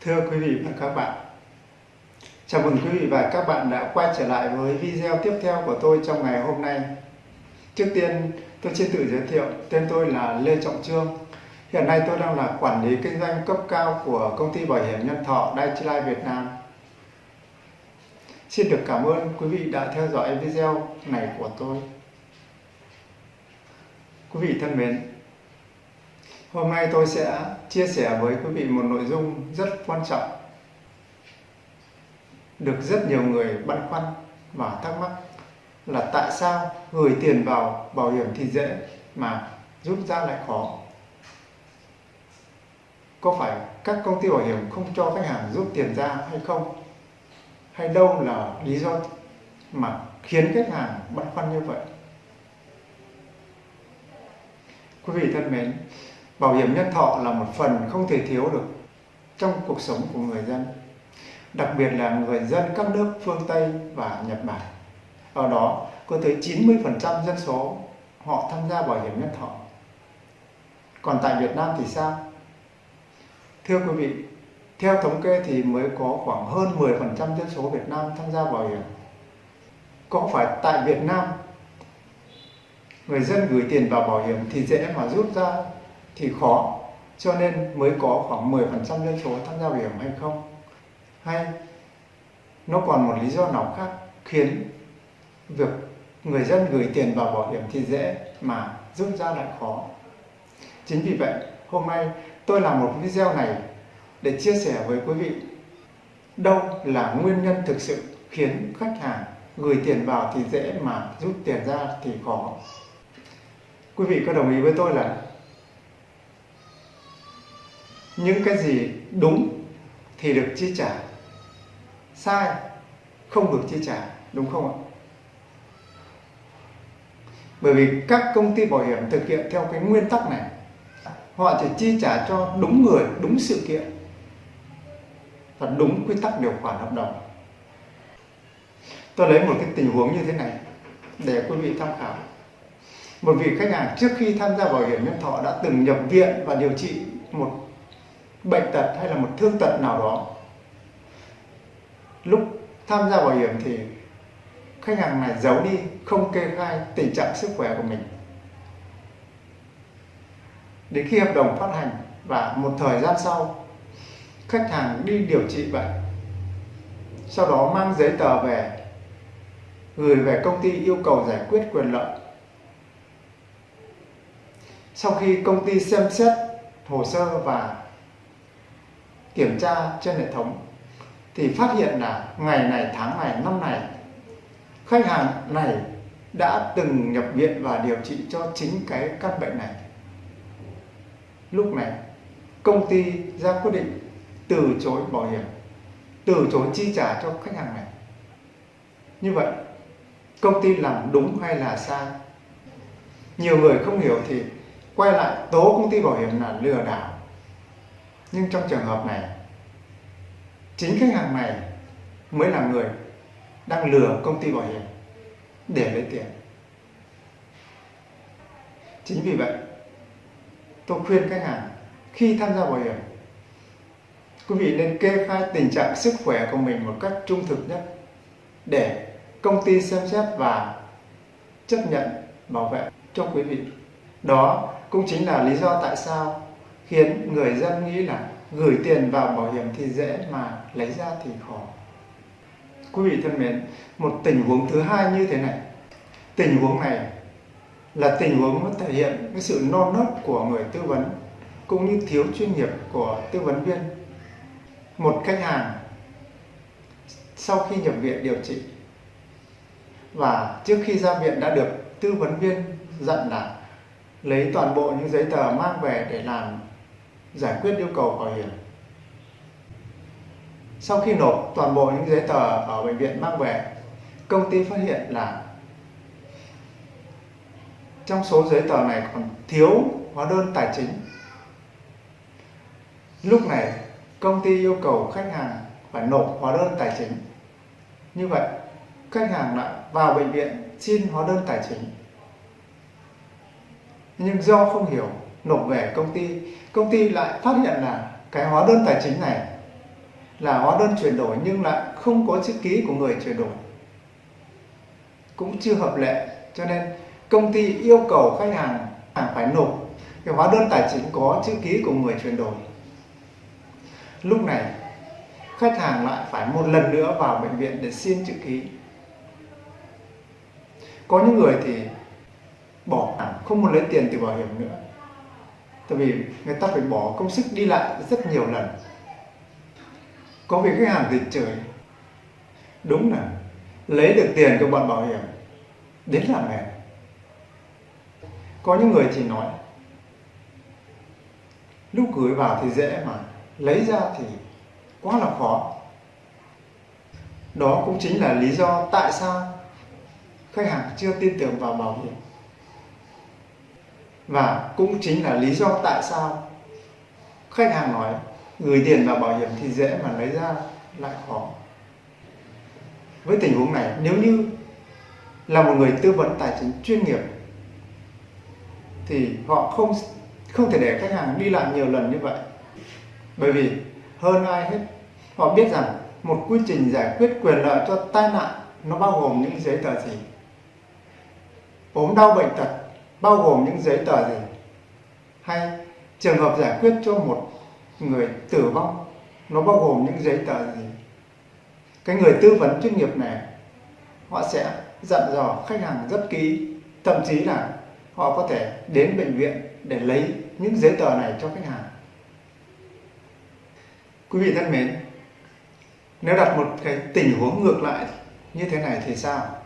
Thưa quý vị và các bạn, chào mừng quý vị và các bạn đã quay trở lại với video tiếp theo của tôi trong ngày hôm nay. Trước tiên, tôi xin tự giới thiệu, tên tôi là Lê Trọng Trương. Hiện nay tôi đang là quản lý kinh doanh cấp cao của công ty bảo hiểm nhân thọ Daiichi Life Việt Nam. Xin được cảm ơn quý vị đã theo dõi video này của tôi. Quý vị thân mến, Hôm nay tôi sẽ chia sẻ với quý vị một nội dung rất quan trọng được rất nhiều người băn khoăn và thắc mắc là tại sao gửi tiền vào bảo hiểm thì dễ mà rút ra lại khó. Có phải các công ty bảo hiểm không cho khách hàng rút tiền ra hay không? Hay đâu là lý do mà khiến khách hàng băn khoăn như vậy? Quý vị thân mến, bảo hiểm nhân thọ là một phần không thể thiếu được trong cuộc sống của người dân, đặc biệt là người dân các nước phương Tây và Nhật Bản. Ở đó, có tới 90% dân số họ tham gia bảo hiểm nhân thọ. Còn tại Việt Nam thì sao? Thưa quý vị, theo thống kê thì mới có khoảng hơn 10% dân số Việt Nam tham gia bảo hiểm. Có phải tại Việt Nam người dân gửi tiền vào bảo hiểm thì dễ mà rút ra thì khó. Cho nên mới có khoảng 10% dân số tham gia bảo hiểm hay không. Hay, nó còn một lý do nào khác khiến việc người dân gửi tiền vào bảo hiểm thì dễ mà rút ra lại khó? Chính vì vậy, hôm nay tôi làm một video này để chia sẻ với quý vị đâu là nguyên nhân thực sự khiến khách hàng gửi tiền vào thì dễ mà rút tiền ra thì khó. Quý vị có đồng ý với tôi là những cái gì đúng thì được chi trả. Sai không được chi trả, đúng không ạ? Bởi vì các công ty bảo hiểm thực hiện theo cái nguyên tắc này, họ chỉ chi trả cho đúng người, đúng sự kiện và đúng quy tắc điều khoản hợp đồng. Tôi lấy một cái tình huống như thế này để quý vị tham khảo. Một vị khách hàng trước khi tham gia bảo hiểm nhân thọ đã từng nhập viện và điều trị một bệnh tật hay là một thương tật nào đó. Lúc tham gia bảo hiểm thì khách hàng này giấu đi, không kê khai tình trạng sức khỏe của mình. Đến khi hợp đồng phát hành và một thời gian sau, khách hàng đi điều trị bệnh. Sau đó mang giấy tờ về, gửi về công ty yêu cầu giải quyết quyền lợi. Sau khi công ty xem xét hồ sơ và kiểm tra trên hệ thống thì phát hiện là ngày này, tháng này, năm này, khách hàng này đã từng nhập viện và điều trị cho chính cái căn bệnh này. Lúc này, công ty ra quyết định từ chối bảo hiểm, từ chối chi trả cho khách hàng này. Như vậy, công ty làm đúng hay là sai? Nhiều người không hiểu thì quay lại tố công ty bảo hiểm là lừa đảo nhưng trong trường hợp này, chính khách hàng này mới là người đang lừa công ty bảo hiểm để lấy tiền. Chính vì vậy, tôi khuyên khách hàng khi tham gia bảo hiểm, quý vị nên kê khai tình trạng sức khỏe của mình một cách trung thực nhất để công ty xem xét và chấp nhận bảo vệ cho quý vị. Đó cũng chính là lý do tại sao khiến người dân nghĩ là gửi tiền vào bảo hiểm thì dễ mà lấy ra thì khó. Quý vị thân mến, một tình huống thứ hai như thế này. Tình huống này là tình huống nó thể hiện cái sự non nớt của người tư vấn cũng như thiếu chuyên nghiệp của tư vấn viên. Một khách hàng sau khi nhập viện điều trị và trước khi ra viện đã được tư vấn viên dặn là lấy toàn bộ những giấy tờ mang về để làm giải quyết yêu cầu bảo hiểm. Sau khi nộp toàn bộ những giấy tờ ở bệnh viện mang về công ty phát hiện là trong số giấy tờ này còn thiếu hóa đơn tài chính. Lúc này, công ty yêu cầu khách hàng phải nộp hóa đơn tài chính. Như vậy, khách hàng lại vào bệnh viện xin hóa đơn tài chính. Nhưng do không hiểu nộp về công ty. Công ty lại phát hiện là cái hóa đơn tài chính này là hóa đơn chuyển đổi nhưng lại không có chữ ký của người chuyển đổi. Cũng chưa hợp lệ, cho nên công ty yêu cầu khách hàng phải nộp cái hóa đơn tài chính có chữ ký của người chuyển đổi. Lúc này, khách hàng lại phải một lần nữa vào bệnh viện để xin chữ ký. Có những người thì bỏ, không muốn lấy tiền từ bảo hiểm nữa tại vì người ta phải bỏ công sức đi lại rất nhiều lần. Có vị khách hàng thì trời. Đúng là lấy được tiền của bọn bảo hiểm đến là mệt có những người thì nói, lúc gửi vào thì dễ mà, lấy ra thì quá là khó. Đó cũng chính là lý do tại sao khách hàng chưa tin tưởng vào bảo hiểm và cũng chính là lý do tại sao khách hàng nói gửi tiền vào bảo hiểm thì dễ mà lấy ra lại khó. Với tình huống này, nếu như là một người tư vấn tài chính chuyên nghiệp thì họ không không thể để khách hàng đi lại nhiều lần như vậy. Bởi vì hơn ai hết, họ biết rằng một quy trình giải quyết quyền lợi cho tai nạn nó bao gồm những giấy tờ gì? Ốm đau bệnh tật bao gồm những giấy tờ gì? Hay trường hợp giải quyết cho một người tử vong, nó bao gồm những giấy tờ gì? Cái người tư vấn chuyên nghiệp này, họ sẽ dặn dò khách hàng rất kỹ, thậm chí là họ có thể đến bệnh viện để lấy những giấy tờ này cho khách hàng. Quý vị thân mến, nếu đặt một cái tình huống ngược lại như thế này thì sao?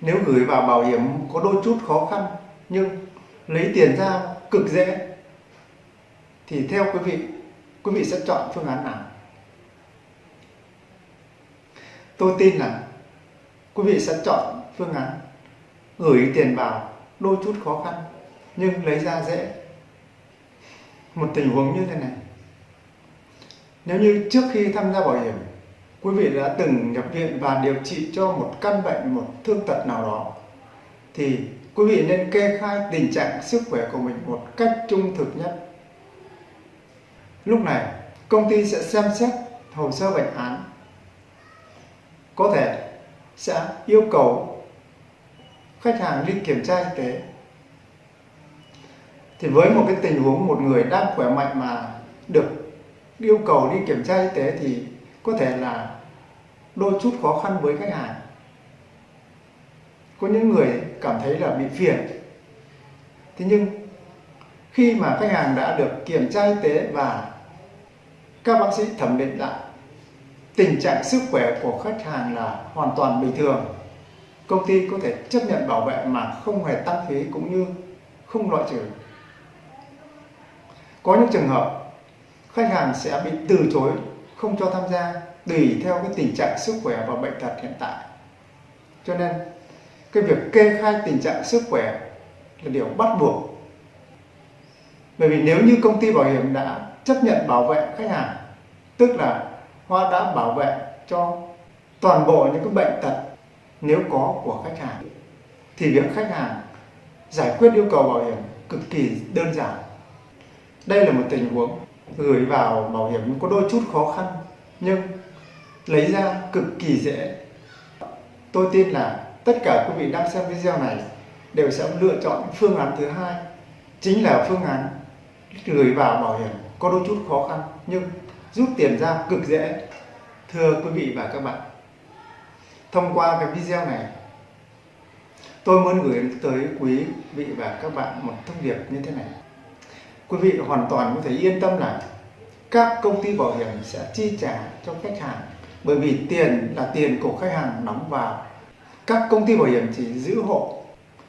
Nếu gửi vào bảo hiểm có đôi chút khó khăn, nhưng lấy tiền ra cực dễ, thì theo quý vị quý vị sẽ chọn phương án nào? Tôi tin là quý vị sẽ chọn phương án gửi tiền vào đôi chút khó khăn, nhưng lấy ra dễ. Một tình huống như thế này. Nếu như trước khi tham gia bảo hiểm quý vị đã từng nhập viện và điều trị cho một căn bệnh, một thương tật nào đó. Thì quý vị nên kê khai tình trạng sức khỏe của mình một cách trung thực nhất. Lúc này, công ty sẽ xem xét hồ sơ bệnh án. Có thể sẽ yêu cầu khách hàng đi kiểm tra y tế. Thì với một cái tình huống một người đang khỏe mạnh mà được yêu cầu đi kiểm tra y tế thì có thể là đôi chút khó khăn với khách hàng. Có những người cảm thấy là bị phiền. Thế nhưng, khi mà khách hàng đã được kiểm tra y tế và các bác sĩ thẩm định lại, tình trạng sức khỏe của khách hàng là hoàn toàn bình thường. Công ty có thể chấp nhận bảo vệ mà không hề tăng phí cũng như không loại trừ. Có những trường hợp, khách hàng sẽ bị từ chối không cho tham gia tùy theo cái tình trạng sức khỏe và bệnh tật hiện tại. Cho nên, cái việc kê khai tình trạng sức khỏe là điều bắt buộc. Bởi vì nếu như công ty bảo hiểm đã chấp nhận bảo vệ khách hàng, tức là Hoa đã bảo vệ cho toàn bộ những cái bệnh tật nếu có của khách hàng, thì việc khách hàng giải quyết yêu cầu bảo hiểm cực kỳ đơn giản. Đây là một tình huống gửi vào bảo hiểm có đôi chút khó khăn, nhưng lấy ra cực kỳ dễ. Tôi tin là tất cả quý vị đang xem video này đều sẽ lựa chọn phương án thứ hai, chính là phương án gửi vào bảo hiểm có đôi chút khó khăn, nhưng rút tiền ra cực dễ. Thưa quý vị và các bạn, thông qua cái video này, tôi muốn gửi tới quý vị và các bạn một thông điệp như thế này quý vị hoàn toàn có thể yên tâm là các công ty bảo hiểm sẽ chi trả cho khách hàng, bởi vì tiền là tiền của khách hàng đóng vào. Các công ty bảo hiểm chỉ giữ hộ,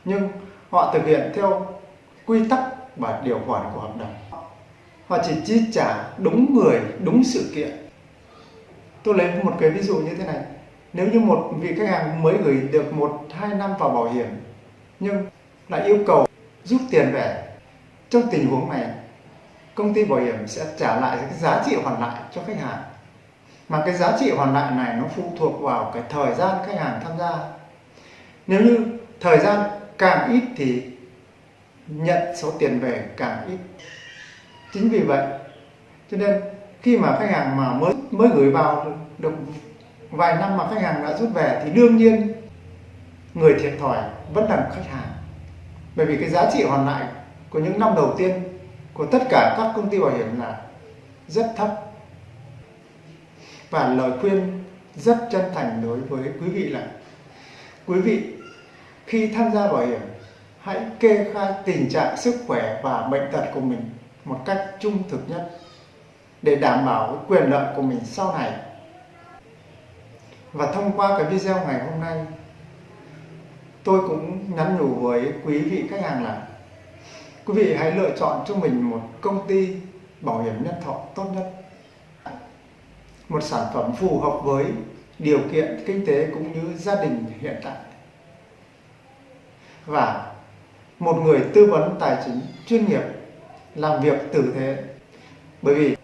nhưng họ thực hiện theo quy tắc và điều khoản của hợp đồng. Họ chỉ chi trả đúng người, đúng sự kiện. Tôi lấy một cái ví dụ như thế này. Nếu như một vị khách hàng mới gửi được một, hai năm vào bảo hiểm, nhưng lại yêu cầu rút tiền về trong tình huống này công ty bảo hiểm sẽ trả lại cái giá trị hoàn lại cho khách hàng. Mà cái giá trị hoàn lại này nó phụ thuộc vào cái thời gian khách hàng tham gia. Nếu như thời gian càng ít thì nhận số tiền về càng ít. Chính vì vậy cho nên khi mà khách hàng mà mới mới gửi vào được, được vài năm mà khách hàng đã rút về thì đương nhiên người thiệt thòi vẫn là khách hàng. Bởi vì cái giá trị hoàn lại của những năm đầu tiên, của tất cả các công ty bảo hiểm là rất thấp. Và lời khuyên rất chân thành đối với quý vị là, quý vị, khi tham gia bảo hiểm, hãy kê khai tình trạng sức khỏe và bệnh tật của mình một cách trung thực nhất để đảm bảo quyền lợi của mình sau này. Và thông qua cái video ngày hôm nay, tôi cũng nhắn nhủ với quý vị khách hàng là quý vị hãy lựa chọn cho mình một công ty bảo hiểm nhân thọ tốt nhất. Một sản phẩm phù hợp với điều kiện kinh tế cũng như gia đình hiện tại. Và một người tư vấn tài chính chuyên nghiệp làm việc tử thế bởi vì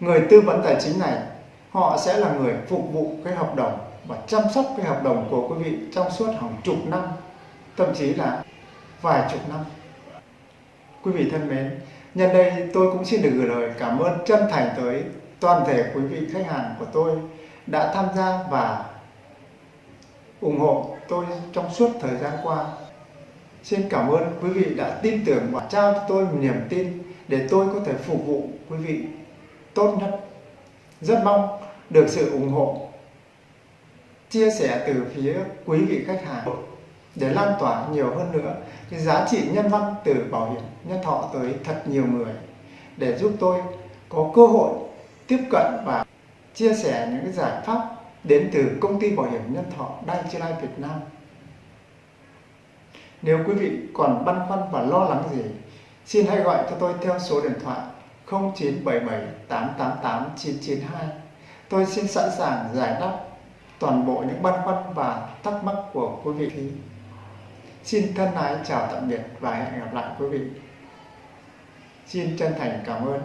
người tư vấn tài chính này, họ sẽ là người phục vụ cái hợp đồng và chăm sóc cái hợp đồng của quý vị trong suốt hàng chục năm, thậm chí là vài chục năm quý vị thân mến. Nhân đây tôi cũng xin được gửi lời cảm ơn chân thành tới toàn thể quý vị khách hàng của tôi đã tham gia và ủng hộ tôi trong suốt thời gian qua. Xin cảm ơn quý vị đã tin tưởng và trao cho tôi một niềm tin để tôi có thể phục vụ quý vị tốt nhất. Rất mong được sự ủng hộ, chia sẻ từ phía quý vị khách hàng để lan tỏa nhiều hơn nữa cái giá trị nhân văn từ bảo hiểm nhân thọ tới thật nhiều người để giúp tôi có cơ hội tiếp cận và chia sẻ những cái giải pháp đến từ công ty bảo hiểm nhân thọ Dai Life Việt Nam. Nếu quý vị còn băn khoăn và lo lắng gì, xin hãy gọi cho tôi theo số điện thoại 0977 888 992. Tôi xin sẵn sàng giải đáp toàn bộ những băn khoăn và thắc mắc của quý vị. Xin thân ái chào tạm biệt và hẹn gặp lại quý vị. Xin chân thành cảm ơn.